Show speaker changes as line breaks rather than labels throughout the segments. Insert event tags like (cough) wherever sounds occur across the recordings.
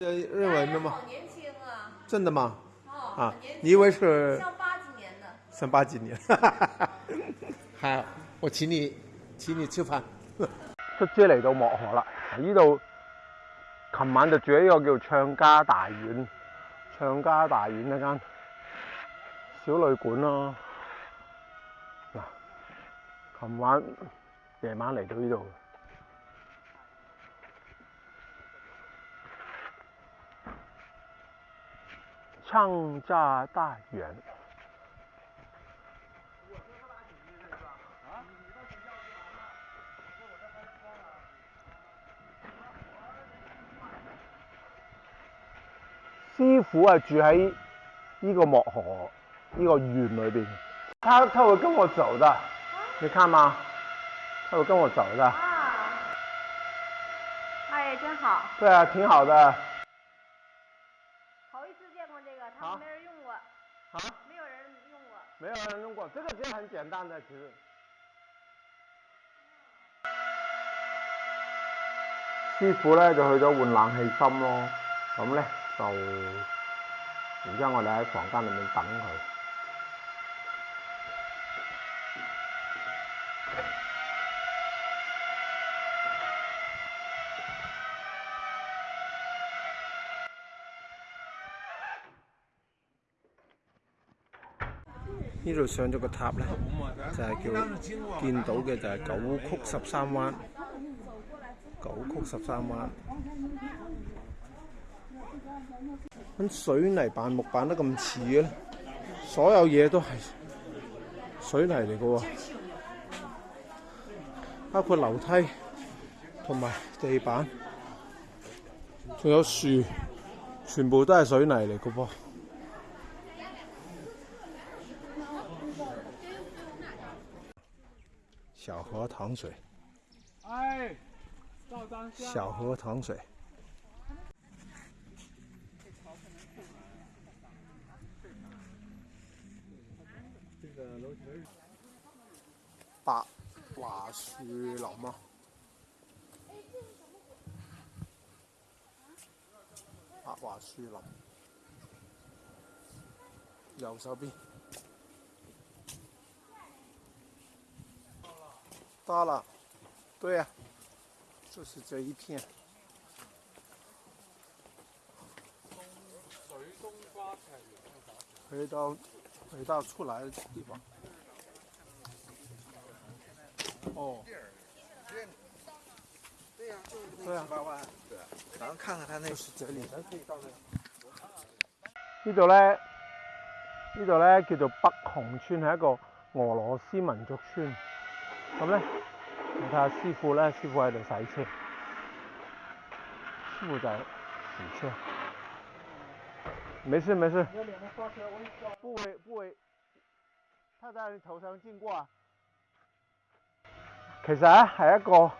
呃，认为的吗？真的吗？啊，你以为是
像八几年的？
像八几年，哈 (laughs) 哈好，我请你，请你吃饭。车子嚟到漠河啦，呢度琴晚就住喺一个叫唱家大院，唱家大院呢间小旅馆咯。嗱，琴晚夜晚嚟到呢度。唱炸大院，师傅啊住喺呢个漠河呢个院里边。他他会跟我走的，你看嘛，他会跟我走的。
阿姨真好。
对啊，挺好的。好，
好，没有人用过，
没有人用过，这个就很简单的，其实。师傅咧就去咗换冷气心咯，咁咧就，然之后我哋喺房间里面等佢。呢度上咗個塔咧，就係叫見到嘅就係九曲十三彎，九曲十三彎。咁水泥板木板都咁似咧，所有嘢都係水泥嚟嘅喎，包括樓梯同埋地板，仲有樹，全部都係水泥嚟嘅噃。小河塘水，
哎，
小河塘水，八桦树林啊，八桦树林，右手边。到了，对呀，就是这一片，回到回到出来的地方，哦，
对呀，
对，
咱们看看它那
是这里，
你走嘞，
呢度咧叫做北红村，系一个俄罗斯民族村。咁咧，你睇下師傅咧，師傅喺度洗車，師傅就洗車。没事没事。不為不為，他在你头上经过啊！其实啊，係一个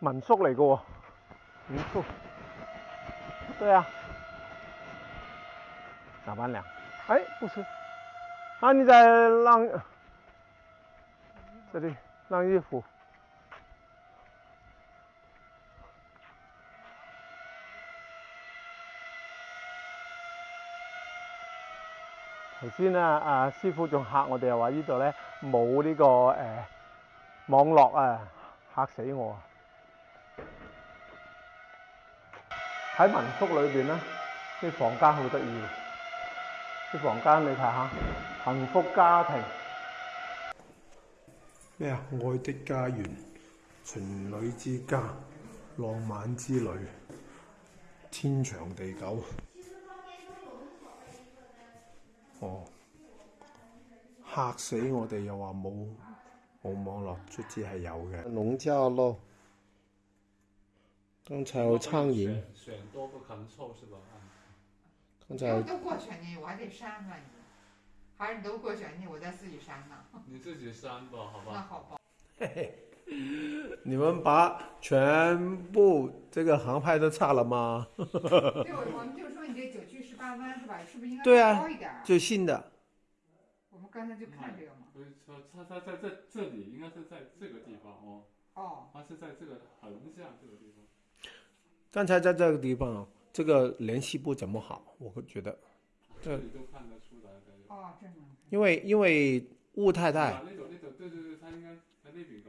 民宿嚟嘅喎，民宿。对啊。哪班人？哎，不是，啊你在浪。这啲晾衣服。頭先啊，阿師傅仲嚇我哋，話呢度咧冇呢個誒網絡啊，嚇死我啊！喺民宿裏边咧，啲房間好得意，啲房間你睇下，幸福家庭。咩啊？愛的家園、情侶之家、浪漫之旅、天長地久。哦，嚇死我哋！又話冇冇網絡，卒之係有嘅。農家咯，剛才
我唱完。
剛才。
还是你都过选你我再自己删呢。(laughs)
你自己删吧，好吧。
那好吧。(laughs) 嘿嘿。
你们把全部这个航拍都差了吗？(laughs)
对，我们就说你这九曲十八弯是吧？是不是应该高一点？
就信的。
我们刚才就看这个嘛。
所以说，它它在在这里，应该是在这个地方哦。
哦。
它是在这个横向这个地方。
刚才在这个地方这个联系不怎么好，我会觉得。
这里都看得出。
因为因为雾太大。